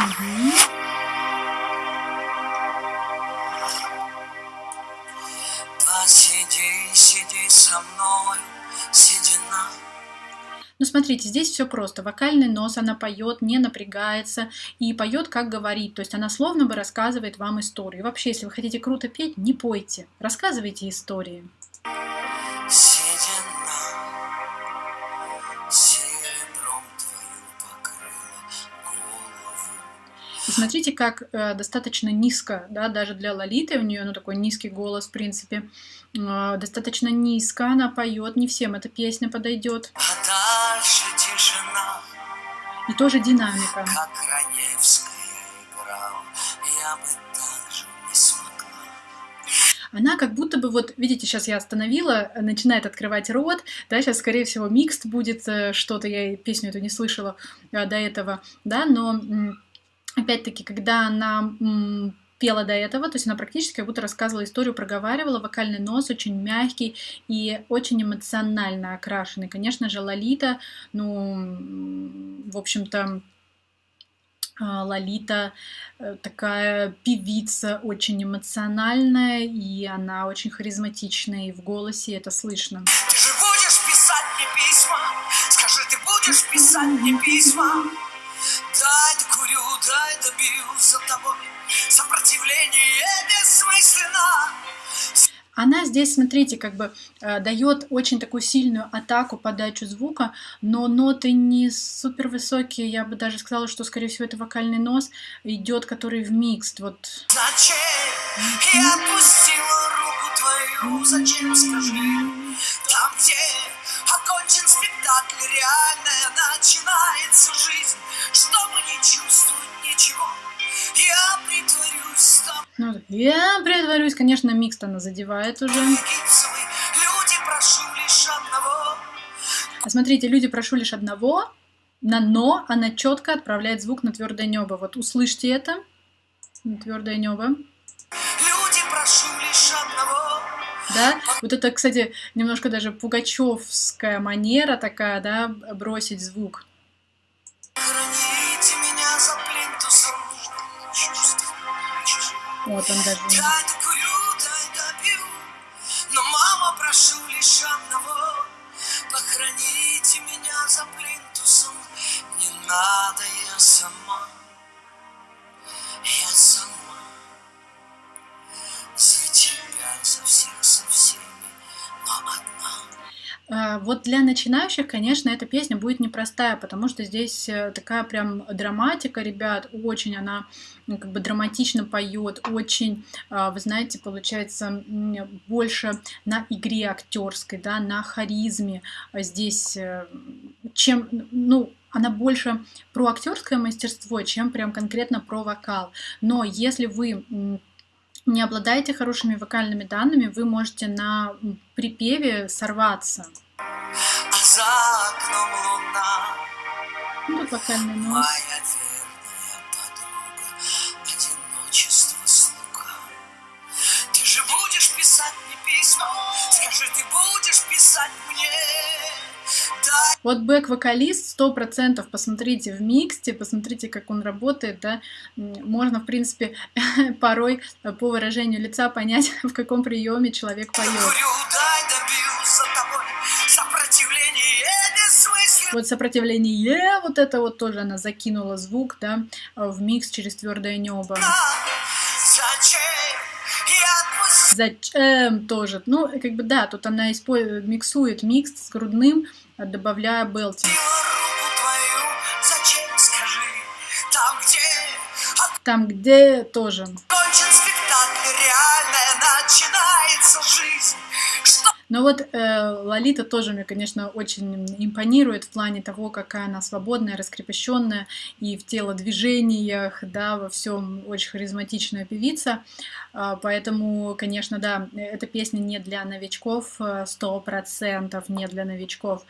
Мгм. Посиди, сиди со мной, седина. Ну, смотрите, здесь все просто. Вокальный нос, она поет, не напрягается и поет, как говорит. То есть она словно бы рассказывает вам историю. Вообще, если вы хотите круто петь, не пойте, рассказывайте истории. Седина И смотрите, как э, достаточно низко, да, даже для Лолиты, у нее ну, такой низкий голос, в принципе, э, достаточно низко она поет, не всем эта песня подойдет. А дальше тишина, И тоже динамика. как. Я бы не смогла. Она как будто бы, вот, видите, сейчас я остановила, начинает открывать рот, да, сейчас, скорее всего, микст будет э, что-то, я песню эту не слышала э, до этого, да, но, опять-таки, когда она пела до этого, то есть она практически как будто рассказывала историю, проговаривала, вокальный нос очень мягкий и очень эмоционально окрашенный. Конечно же, Лолита, ну, в общем-то, а, Лолита э, такая певица, очень эмоциональная, и она очень харизматичная, и в голосе это слышно. Ты же будешь писать мне письма? Скажи, ты будешь писать мне письма? Добью за тобой. Сопротивление бессмысленно. Она здесь, смотрите, как бы э, дает очень такую сильную атаку, подачу звука, но ноты не супер высокие, я бы даже сказала, что, скорее всего, это вокальный нос идет, который в микс, вот Зачем я отпустила руку твою? Зачем, скажи? Там, где окончен спектакль, реальная начинается жизнь. Чтобы не чувствовать ничего, я притворюсь тобой. Ну, я притворюсь, конечно, микс она задевает уже. Люди, прошу лишь одного. А смотрите, люди, прошу лишь одного, на но она четко отправляет звук на твердое небо. Вот услышьте это, на твердое небо. Да, вот это, кстати, немножко даже пугачевская манера такая, да, бросить звук. Вот он даже. Вот для начинающих, конечно, эта песня будет непростая, потому что здесь э, такая прям драматика, ребят, очень она ну, как бы драматично поет, очень, а, вы знаете, получается больше на игре актерской, да, на харизме а здесь, э, чем, ну, она больше про актерское мастерство, чем прям конкретно про вокал. Но если вы не обладаете хорошими вокальными данными, вы можете на припеве сорваться. А за окном луна. Ну, тут вокальный нос. Моя верная подруга, одиночество слуга. Ты же будешь писать мне письма, скажи, ты будешь писать мне. Вот бэк-вокалист сто процентов, посмотрите в миксте, посмотрите, как он работает, да, можно, в принципе, порой э, по выражению лица понять, в каком приеме человек поет. Вот сопротивление, вот это вот тоже она закинула звук, да, э, в микс через твердое небо. Зачем тоже? Ну, как бы да, тут она использует, миксует микс с грудным, э, добавляя белтинг. Там, где тоже. Но вот э, Лолита тоже мне, конечно, очень импонирует в плане того, какая она свободная, раскрепощенная и в телодвижениях, да, во всем очень харизматичная певица. А, поэтому, конечно, да, эта песня не для новичков, э, сто процентов не для новичков.